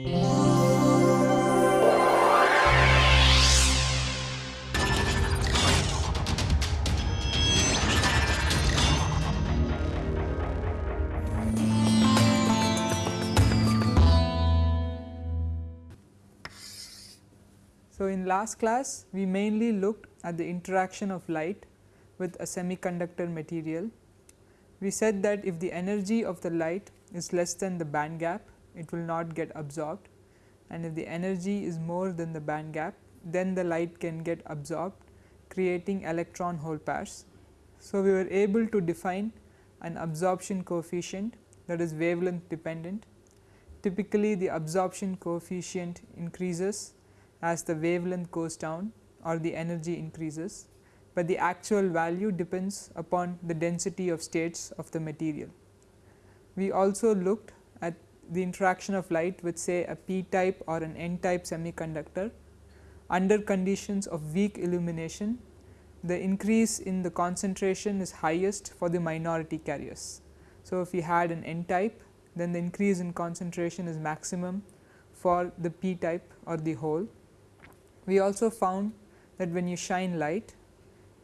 So, in last class we mainly looked at the interaction of light with a semiconductor material. We said that if the energy of the light is less than the band gap it will not get absorbed and if the energy is more than the band gap then the light can get absorbed creating electron hole pairs. So, we were able to define an absorption coefficient that is wavelength dependent. Typically the absorption coefficient increases as the wavelength goes down or the energy increases, but the actual value depends upon the density of states of the material. We also looked at the interaction of light with say a p type or an n type semiconductor under conditions of weak illumination the increase in the concentration is highest for the minority carriers. So, if we had an n type then the increase in concentration is maximum for the p type or the hole we also found that when you shine light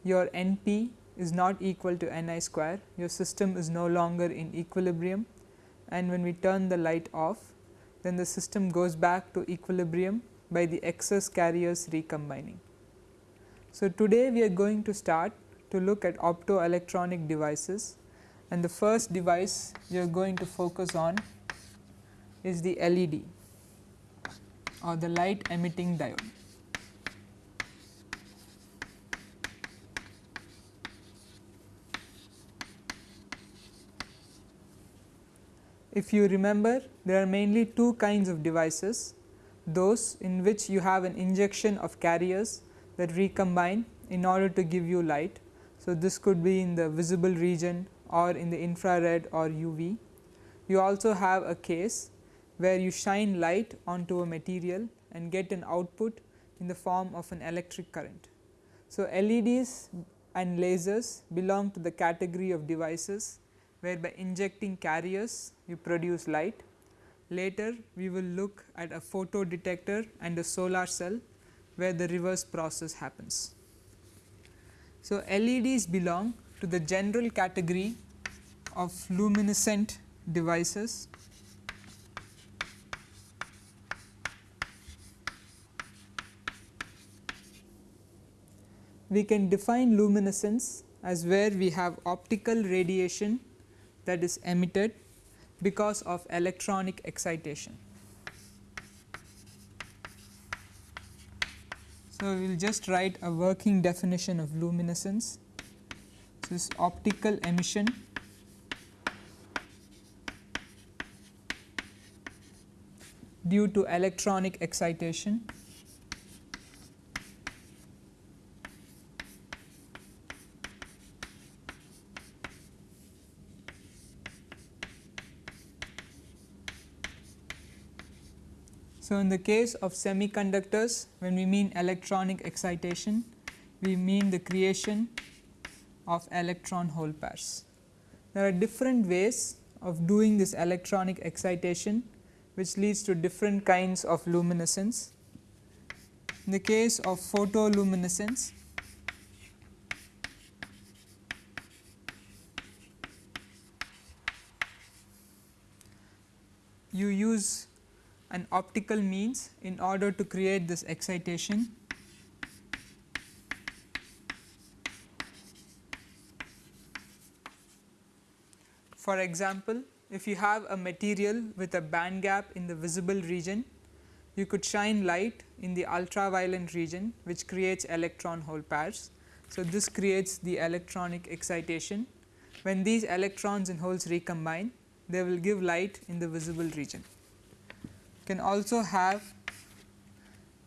your NP is not equal to Ni square, your system is no longer in equilibrium and when we turn the light off then the system goes back to equilibrium by the excess carriers recombining. So, today we are going to start to look at optoelectronic devices and the first device we are going to focus on is the LED or the light emitting diode. If you remember there are mainly two kinds of devices those in which you have an injection of carriers that recombine in order to give you light. So, this could be in the visible region or in the infrared or UV. You also have a case where you shine light onto a material and get an output in the form of an electric current. So, LEDs and lasers belong to the category of devices where by injecting carriers you produce light. Later we will look at a photo detector and a solar cell where the reverse process happens. So, LEDs belong to the general category of luminescent devices we can define luminescence as where we have optical radiation that is emitted because of electronic excitation. So, we will just write a working definition of luminescence. This is optical emission due to electronic excitation So, in the case of semiconductors when we mean electronic excitation we mean the creation of electron hole pairs. There are different ways of doing this electronic excitation which leads to different kinds of luminescence. In the case of photoluminescence you use an optical means in order to create this excitation. For example, if you have a material with a band gap in the visible region, you could shine light in the ultraviolet region which creates electron hole pairs. So, this creates the electronic excitation. When these electrons and holes recombine, they will give light in the visible region can also have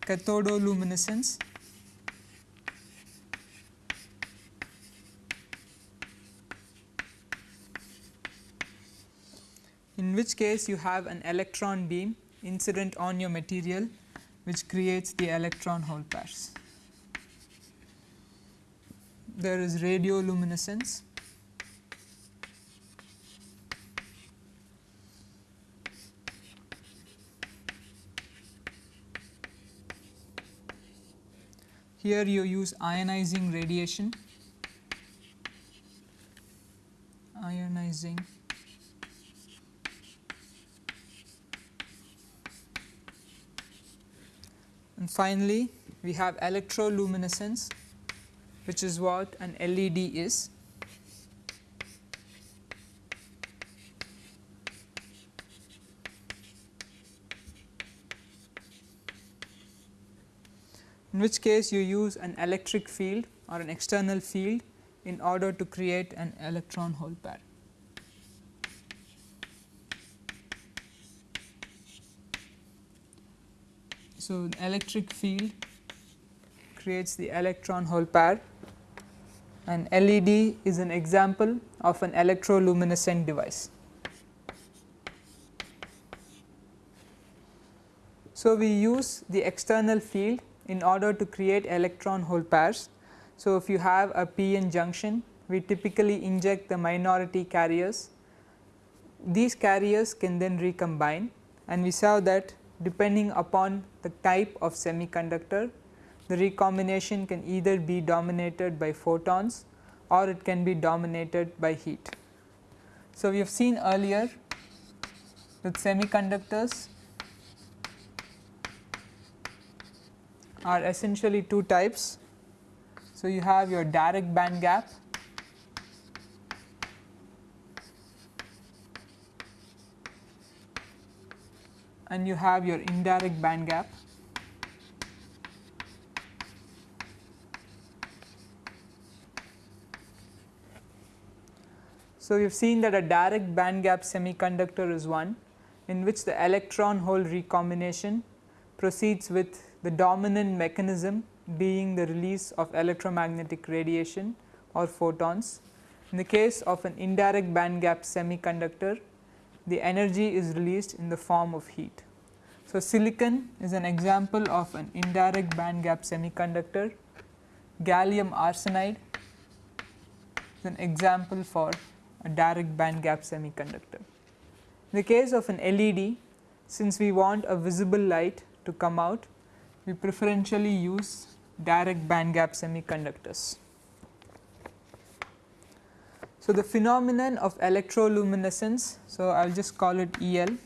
cathodoluminescence in which case you have an electron beam incident on your material which creates the electron hole pairs. There is radioluminescence Here you use ionizing radiation, ionizing and finally we have electroluminescence which is what an LED is. In which case you use an electric field or an external field in order to create an electron hole pair. So, electric field creates the electron hole pair and LED is an example of an electroluminescent device. So, we use the external field in order to create electron hole pairs. So, if you have a p-n junction we typically inject the minority carriers. These carriers can then recombine and we saw that depending upon the type of semiconductor the recombination can either be dominated by photons or it can be dominated by heat. So, we have seen earlier that semiconductors are essentially two types. So, you have your direct band gap and you have your indirect band gap. So, we have seen that a direct band gap semiconductor is one in which the electron hole recombination proceeds with the dominant mechanism being the release of electromagnetic radiation or photons. In the case of an indirect band gap semiconductor, the energy is released in the form of heat. So, silicon is an example of an indirect band gap semiconductor, gallium arsenide is an example for a direct band gap semiconductor. In the case of an LED, since we want a visible light to come out, we preferentially use direct band gap semiconductors. So, the phenomenon of electroluminescence, so I will just call it EL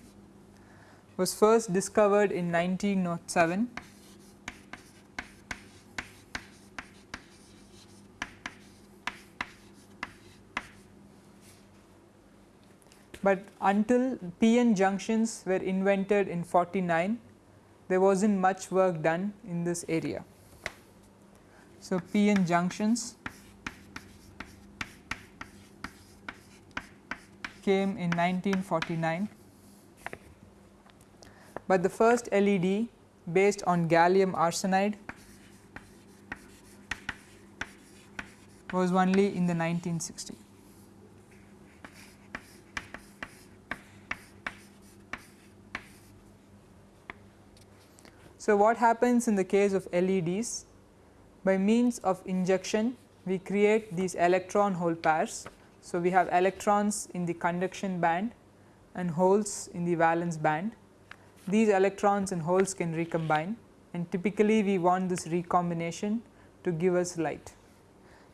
was first discovered in 1907 but until PN junctions were invented in 49 there was not much work done in this area. So, PN junctions came in 1949, but the first LED based on gallium arsenide was only in the 1960s. So, what happens in the case of LEDs? By means of injection we create these electron hole pairs so, we have electrons in the conduction band and holes in the valence band. These electrons and holes can recombine and typically we want this recombination to give us light.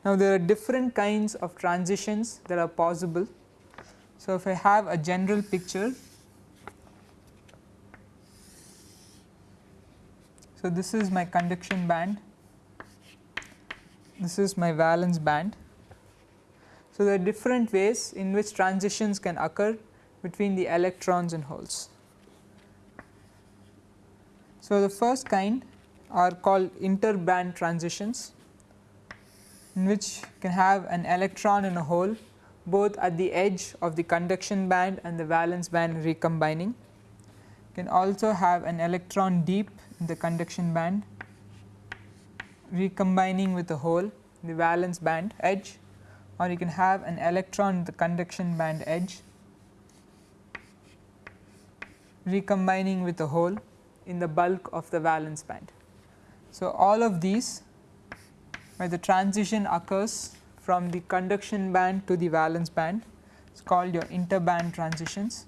Now, there are different kinds of transitions that are possible. So, if I have a general picture, so this is my conduction band, this is my valence band so, there are different ways in which transitions can occur between the electrons and holes. So, the first kind are called interband transitions in which can have an electron in a hole both at the edge of the conduction band and the valence band recombining. Can also have an electron deep the conduction band recombining with a hole the valence band edge or you can have an electron the conduction band edge recombining with a hole in the bulk of the valence band. So, all of these where the transition occurs from the conduction band to the valence band is called your interband transitions.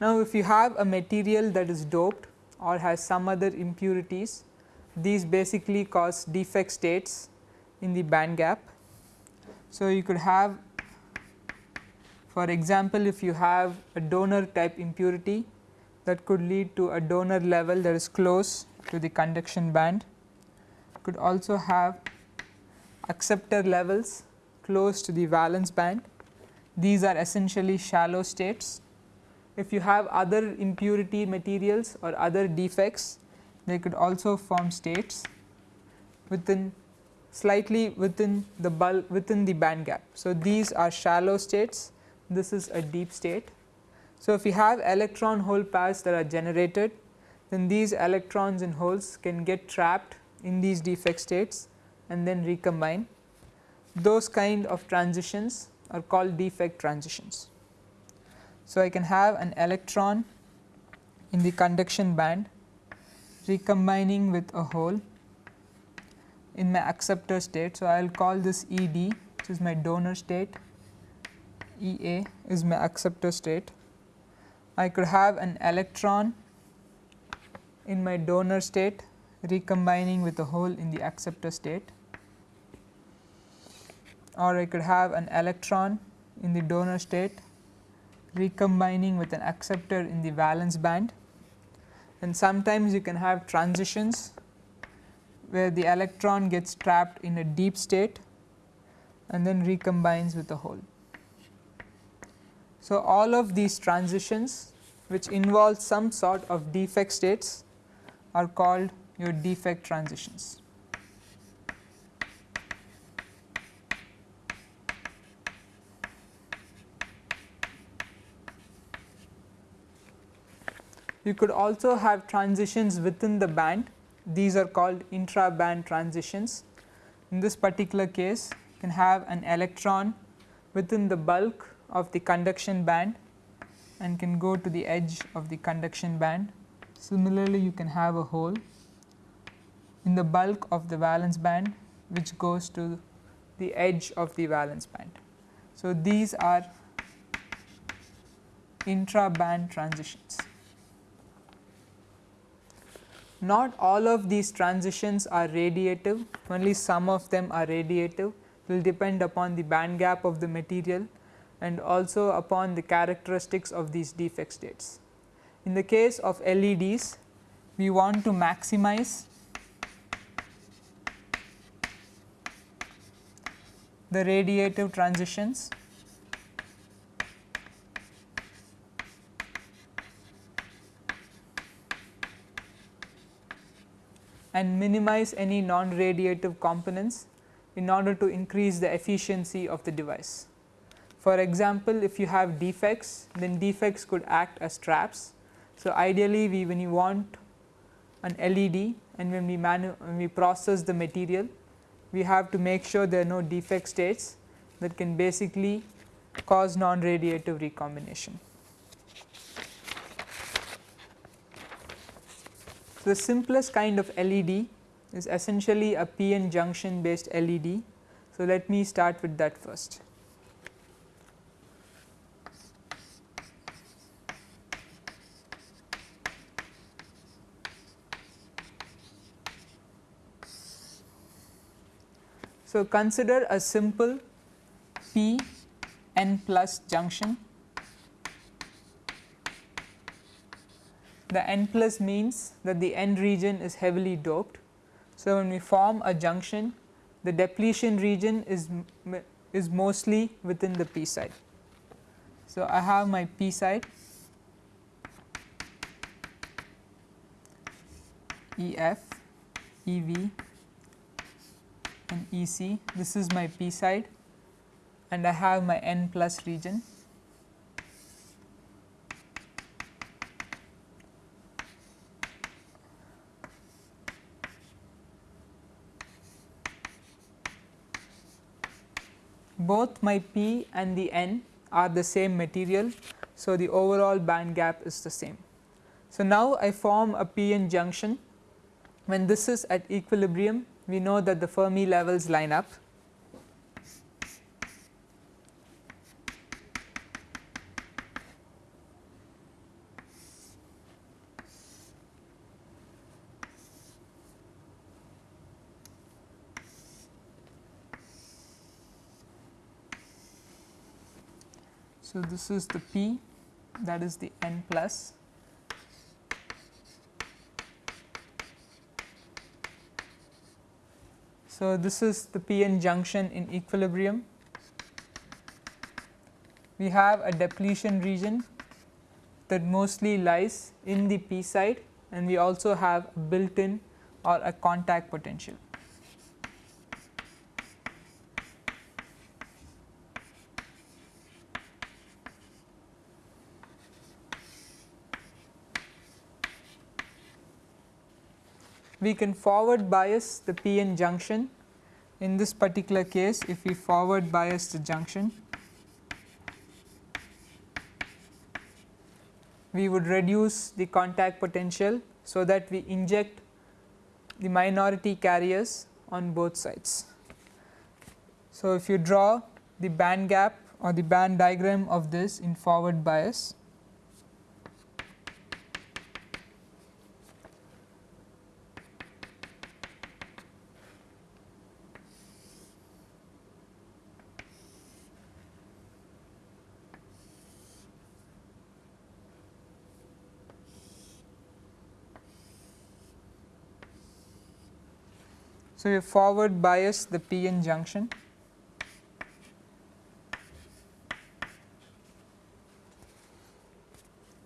Now, if you have a material that is doped or has some other impurities these basically cause defect states in the band gap. So, you could have for example, if you have a donor type impurity that could lead to a donor level that is close to the conduction band, could also have acceptor levels close to the valence band. These are essentially shallow states. If you have other impurity materials or other defects, they could also form states within slightly within the bulk within the band gap. So, these are shallow states this is a deep state. So, if you have electron hole pairs that are generated then these electrons and holes can get trapped in these defect states and then recombine. Those kind of transitions are called defect transitions. So, I can have an electron in the conduction band recombining with a hole in my acceptor state. So, I will call this E d which is my donor state E A is my acceptor state. I could have an electron in my donor state recombining with a hole in the acceptor state or I could have an electron in the donor state recombining with an acceptor in the valence band and sometimes you can have transitions where the electron gets trapped in a deep state and then recombines with a hole. So, all of these transitions which involve some sort of defect states are called your defect transitions. You could also have transitions within the band these are called intra band transitions. In this particular case you can have an electron within the bulk of the conduction band and can go to the edge of the conduction band. Similarly, you can have a hole in the bulk of the valence band which goes to the edge of the valence band. So, these are intra band transitions. Not all of these transitions are radiative, only some of them are radiative. Will depend upon the band gap of the material and also upon the characteristics of these defect states. In the case of LEDs, we want to maximize the radiative transitions and minimize any non-radiative components in order to increase the efficiency of the device. For example, if you have defects then defects could act as traps. So, ideally we when you want an LED and when we when we process the material we have to make sure there are no defect states that can basically cause non-radiative recombination. So, the simplest kind of LED is essentially a PN junction based LED. So, let me start with that first. So, consider a simple p n plus junction. The n plus means that the n region is heavily doped. So, when we form a junction the depletion region is is mostly within the p side. So, I have my p side E f E v and E c this is my p side and I have my n plus region. Both my p and the n are the same material. So, the overall band gap is the same. So, now I form a p n junction when this is at equilibrium we know that the Fermi levels line up. So, this is the P that is the N plus So, this is the p-n junction in equilibrium. We have a depletion region that mostly lies in the p side and we also have a built in or a contact potential. We can forward bias the p-n junction in this particular case if we forward bias the junction we would reduce the contact potential so that we inject the minority carriers on both sides. So, if you draw the band gap or the band diagram of this in forward bias So, you forward bias the p-n junction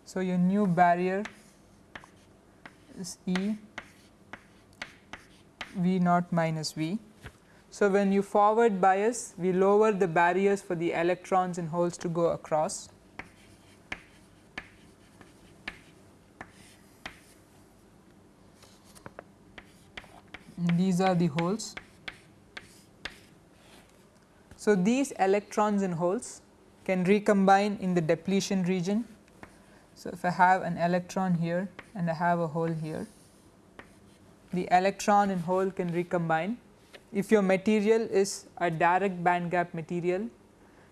So, your new barrier is E V naught minus V. So, when you forward bias we lower the barriers for the electrons and holes to go across these are the holes. So, these electrons and holes can recombine in the depletion region. So, if I have an electron here and I have a hole here, the electron and hole can recombine. If your material is a direct band gap material,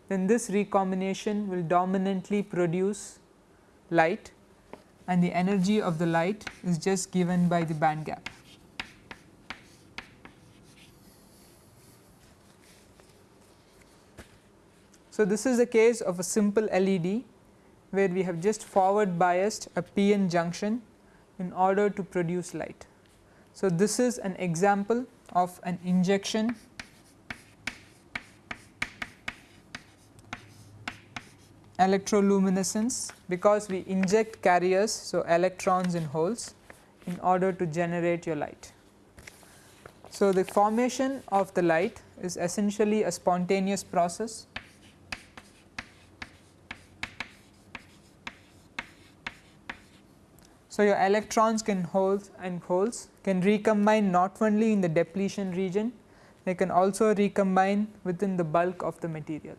then this recombination will dominantly produce light and the energy of the light is just given by the band gap. So, this is a case of a simple LED where we have just forward biased a p-n junction in order to produce light. So, this is an example of an injection electroluminescence because we inject carriers. So, electrons in holes in order to generate your light. So, the formation of the light is essentially a spontaneous process So, your electrons can holes and holes can recombine not only in the depletion region, they can also recombine within the bulk of the material.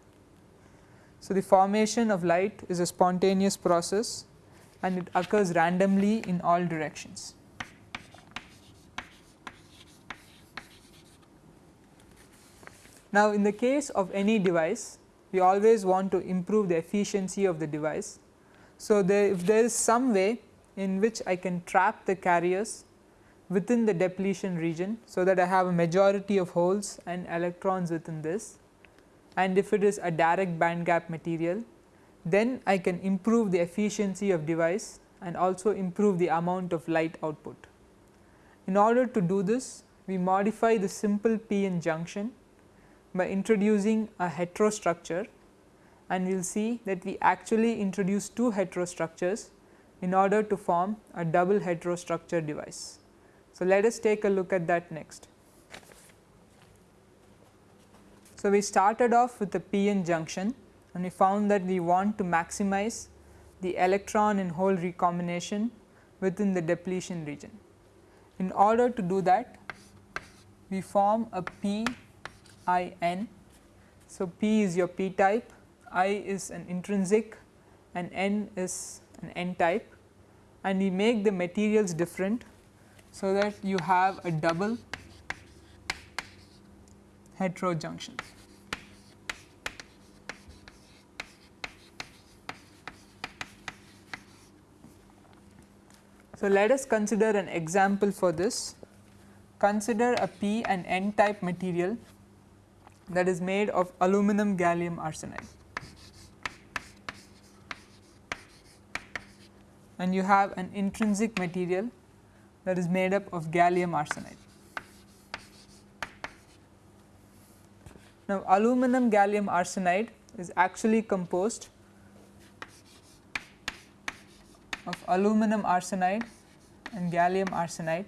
So, the formation of light is a spontaneous process and it occurs randomly in all directions. Now, in the case of any device, we always want to improve the efficiency of the device. So, there, if there is some way in which I can trap the carriers within the depletion region. So, that I have a majority of holes and electrons within this and if it is a direct band gap material then I can improve the efficiency of device and also improve the amount of light output. In order to do this we modify the simple p-n junction by introducing a heterostructure and we will see that we actually introduce two heterostructures in order to form a double heterostructure device. So, let us take a look at that next. So, we started off with the p-n junction and we found that we want to maximize the electron and hole recombination within the depletion region. In order to do that we form a p i n. So, p is your p type, i is an intrinsic and n is an n type and we make the materials different so that you have a double heterojunction. So, let us consider an example for this. Consider a p and n type material that is made of aluminum gallium arsenide. And you have an intrinsic material that is made up of gallium arsenide. Now, aluminum gallium arsenide is actually composed of aluminum arsenide and gallium arsenide.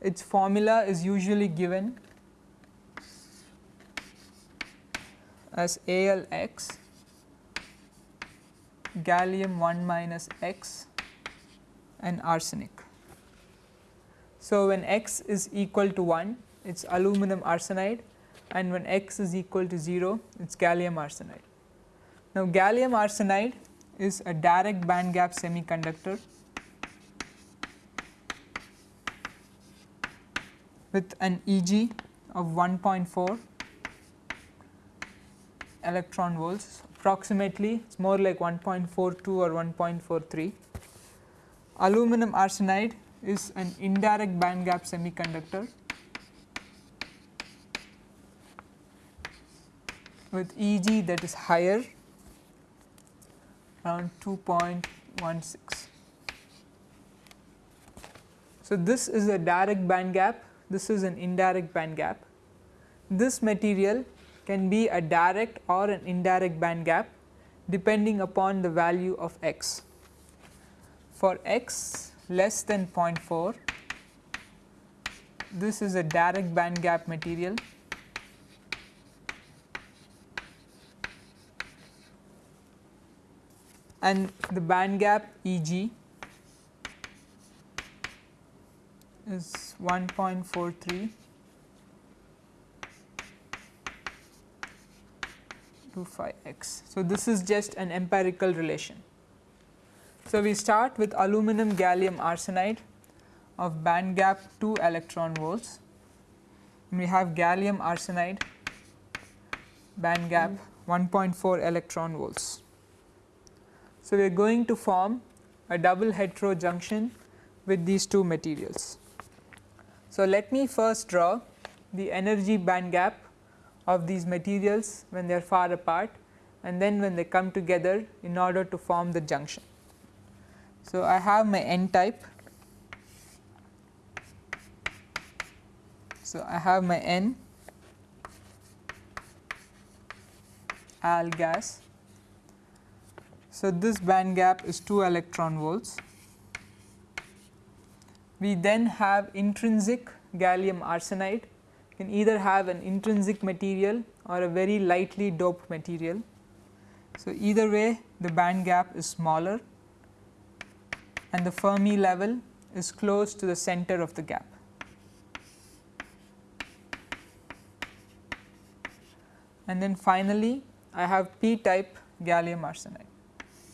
Its formula is usually given as AlX gallium 1 minus X and arsenic. So, when X is equal to 1 it is aluminum arsenide and when X is equal to 0 it is gallium arsenide. Now, gallium arsenide is a direct band gap semiconductor with an Eg of 1.4 electron volts approximately it is more like 1.42 or 1.43. Aluminum arsenide is an indirect band gap semiconductor with Eg that is higher around 2.16. So, this is a direct band gap, this is an indirect band gap. This material can be a direct or an indirect band gap depending upon the value of x. For x less than 0.4, this is a direct band gap material and the band gap Eg is 1.43 to 5 x. So, this is just an empirical relation. So, we start with aluminum gallium arsenide of band gap 2 electron volts. And we have gallium arsenide band gap 1.4 electron volts. So, we are going to form a double hetero junction with these two materials. So, let me first draw the energy band gap of these materials when they are far apart and then when they come together in order to form the junction. So, I have my n type. So, I have my n AlGaAs so, this band gap is 2 electron volts. We then have intrinsic gallium arsenide can either have an intrinsic material or a very lightly doped material. So, either way the band gap is smaller and the Fermi level is close to the center of the gap. And then finally, I have p type gallium arsenide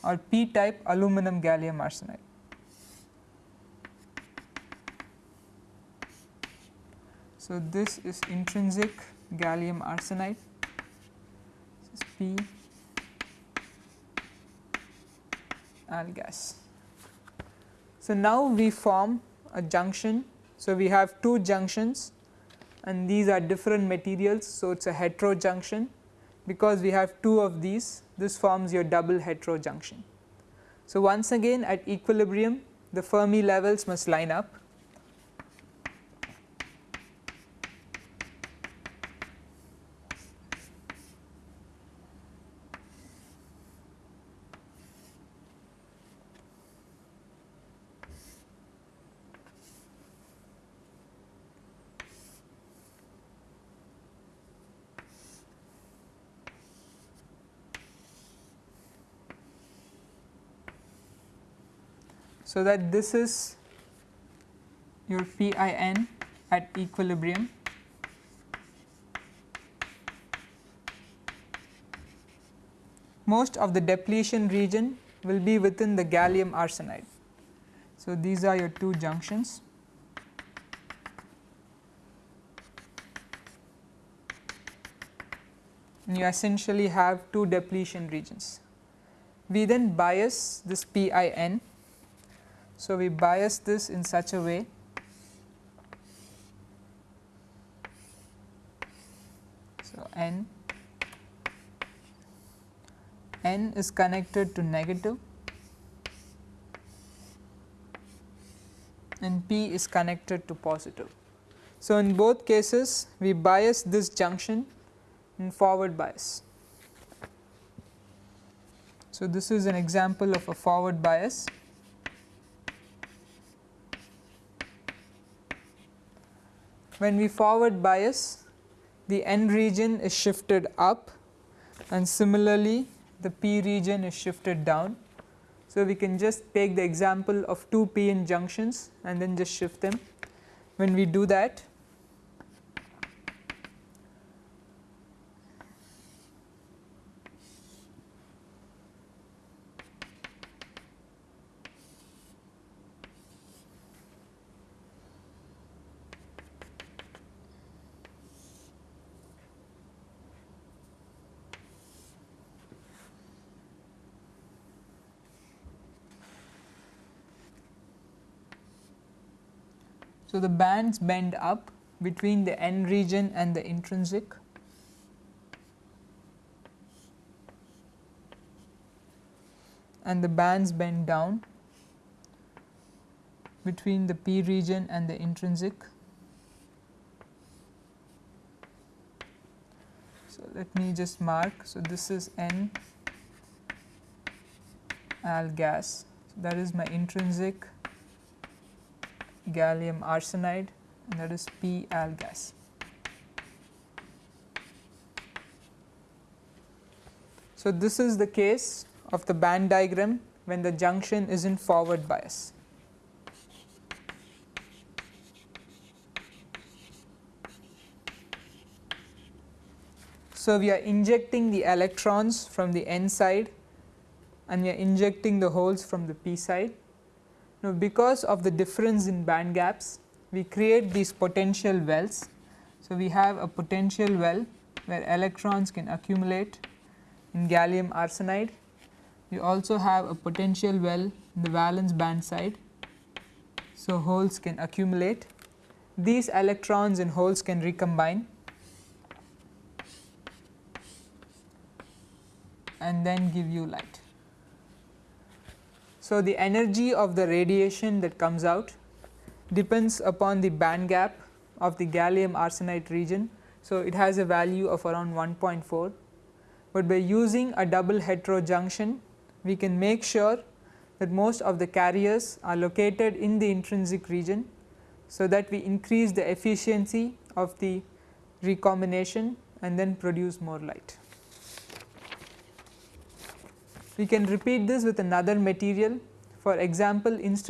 or p type aluminum gallium arsenide. So, this is intrinsic gallium arsenide, this is P al gas. So, now we form a junction. So, we have two junctions and these are different materials. So, it is a hetero junction because we have two of these this forms your double hetero junction. So, once again at equilibrium the Fermi levels must line up So, that this is your P i n at equilibrium most of the depletion region will be within the gallium arsenide. So, these are your two junctions. And you essentially have two depletion regions. We then bias this P i n so, we bias this in such a way So, n n is connected to negative and p is connected to positive. So, in both cases we bias this junction in forward bias. So, this is an example of a forward bias. When we forward bias the N region is shifted up and similarly the P region is shifted down. So, we can just take the example of two p-n junctions and then just shift them. When we do that So, the bands bend up between the N region and the intrinsic and the bands bend down between the P region and the intrinsic. So, let me just mark. So, this is N AlGaAs. So, that is my intrinsic gallium arsenide and that is P AlGaAs. So, this is the case of the band diagram when the junction is in forward bias. So, we are injecting the electrons from the N side and we are injecting the holes from the P side now, because of the difference in band gaps we create these potential wells. So, we have a potential well where electrons can accumulate in gallium arsenide. We also have a potential well in the valence band side. So, holes can accumulate. These electrons and holes can recombine and then give you light. So, the energy of the radiation that comes out depends upon the band gap of the gallium arsenide region. So, it has a value of around 1.4, but by using a double heterojunction we can make sure that most of the carriers are located in the intrinsic region. So, that we increase the efficiency of the recombination and then produce more light. We can repeat this with another material. For example instead